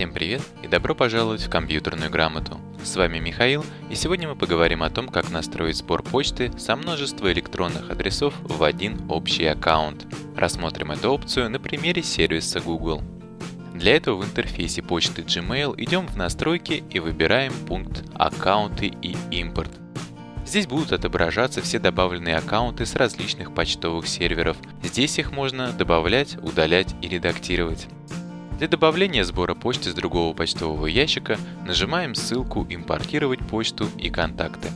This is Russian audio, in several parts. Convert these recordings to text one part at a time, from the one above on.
Всем привет и добро пожаловать в компьютерную грамоту. С вами Михаил, и сегодня мы поговорим о том, как настроить сбор почты со множества электронных адресов в один общий аккаунт. Рассмотрим эту опцию на примере сервиса Google. Для этого в интерфейсе почты Gmail идем в настройки и выбираем пункт «Аккаунты и импорт». Здесь будут отображаться все добавленные аккаунты с различных почтовых серверов. Здесь их можно добавлять, удалять и редактировать. Для добавления сбора почты с другого почтового ящика нажимаем ссылку «Импортировать почту» и «Контакты».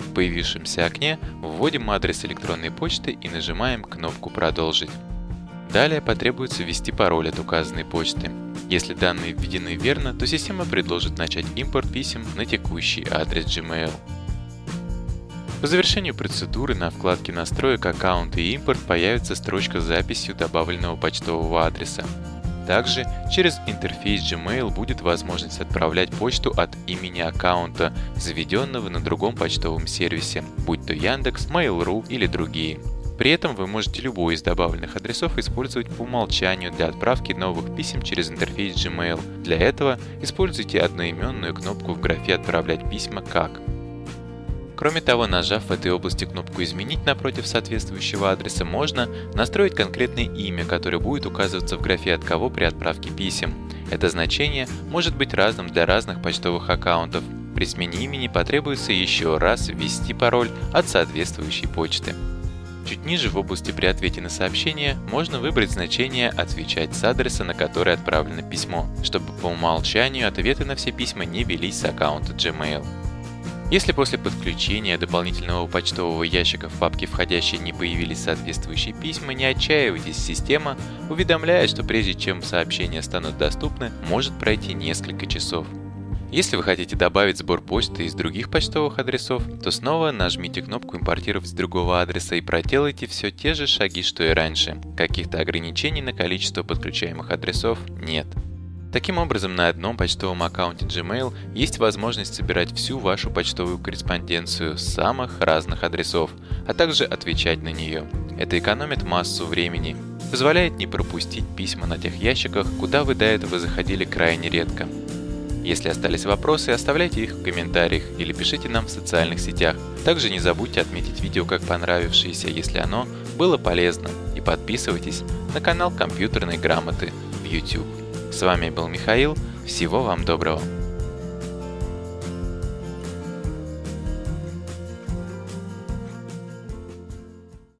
В появившемся окне вводим адрес электронной почты и нажимаем кнопку «Продолжить». Далее потребуется ввести пароль от указанной почты. Если данные введены верно, то система предложит начать импорт писем на текущий адрес Gmail. По завершению процедуры на вкладке настроек аккаунта и импорт появится строчка с записью добавленного почтового адреса. Также через интерфейс Gmail будет возможность отправлять почту от имени аккаунта, заведенного на другом почтовом сервисе, будь то Яндекс, Mail.ru или другие. При этом вы можете любой из добавленных адресов использовать по умолчанию для отправки новых писем через интерфейс Gmail. Для этого используйте одноименную кнопку в графе «Отправлять письма как». Кроме того, нажав в этой области кнопку «Изменить» напротив соответствующего адреса, можно настроить конкретное имя, которое будет указываться в графе «От кого» при отправке писем. Это значение может быть разным для разных почтовых аккаунтов. При смене имени потребуется еще раз ввести пароль от соответствующей почты. Чуть ниже в области при ответе на сообщение можно выбрать значение «Отвечать с адреса, на который отправлено письмо», чтобы по умолчанию ответы на все письма не велись с аккаунта Gmail. Если после подключения дополнительного почтового ящика в папке входящие не появились соответствующие письма, не отчаивайтесь, система уведомляет, что прежде чем сообщения станут доступны, может пройти несколько часов. Если вы хотите добавить сбор почты из других почтовых адресов, то снова нажмите кнопку «Импортировать с другого адреса» и проделайте все те же шаги, что и раньше. Каких-то ограничений на количество подключаемых адресов нет. Таким образом, на одном почтовом аккаунте Gmail есть возможность собирать всю вашу почтовую корреспонденцию с самых разных адресов, а также отвечать на нее. Это экономит массу времени, позволяет не пропустить письма на тех ящиках, куда вы до этого заходили крайне редко. Если остались вопросы, оставляйте их в комментариях или пишите нам в социальных сетях. Также не забудьте отметить видео как понравившееся, если оно было полезно, и подписывайтесь на канал компьютерной грамоты в YouTube. С вами был Михаил. Всего вам доброго.